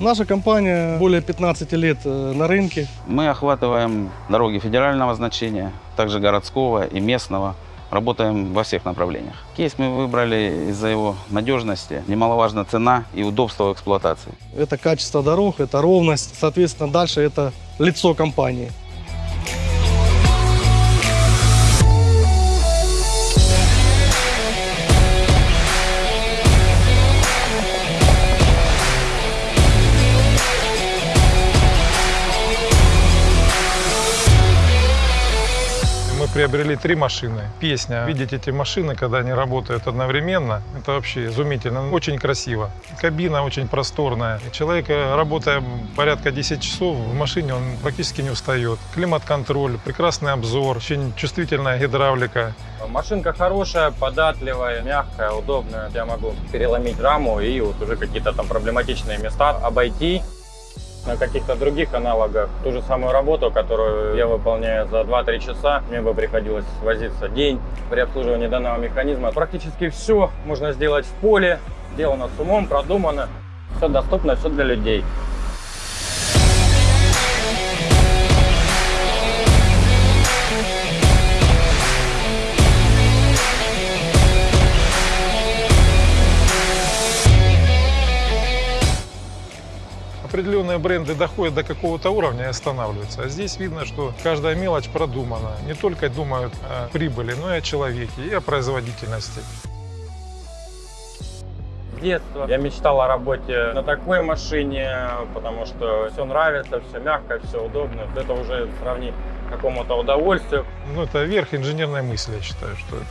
Наша компания более 15 лет э, на рынке. Мы охватываем дороги федерального значения, также городского и местного. Работаем во всех направлениях. Кейс мы выбрали из-за его надежности. Немаловажна цена и удобство эксплуатации. Это качество дорог, это ровность. Соответственно, дальше это лицо компании. Приобрели три машины. Песня. Видеть эти машины, когда они работают одновременно, это вообще изумительно. Очень красиво. Кабина очень просторная. Человек, работая порядка 10 часов в машине, он практически не устает. Климат-контроль, прекрасный обзор, очень чувствительная гидравлика. Машинка хорошая, податливая, мягкая, удобная. Я могу переломить раму и вот уже какие-то там проблематичные места обойти. На каких-то других аналогах ту же самую работу, которую я выполняю за 2-3 часа, мне бы приходилось возиться день при обслуживании данного механизма. Практически все можно сделать в поле, сделано с умом, продумано. Все доступно, все для людей. Определенные бренды доходят до какого-то уровня и останавливаются. А здесь видно, что каждая мелочь продумана. Не только думают о прибыли, но и о человеке, и о производительности. С детства я мечтал о работе на такой машине, потому что все нравится, все мягко, все удобно. Это уже сравнить какому-то удовольствию. Ну, это верх инженерной мысли, я считаю, что это.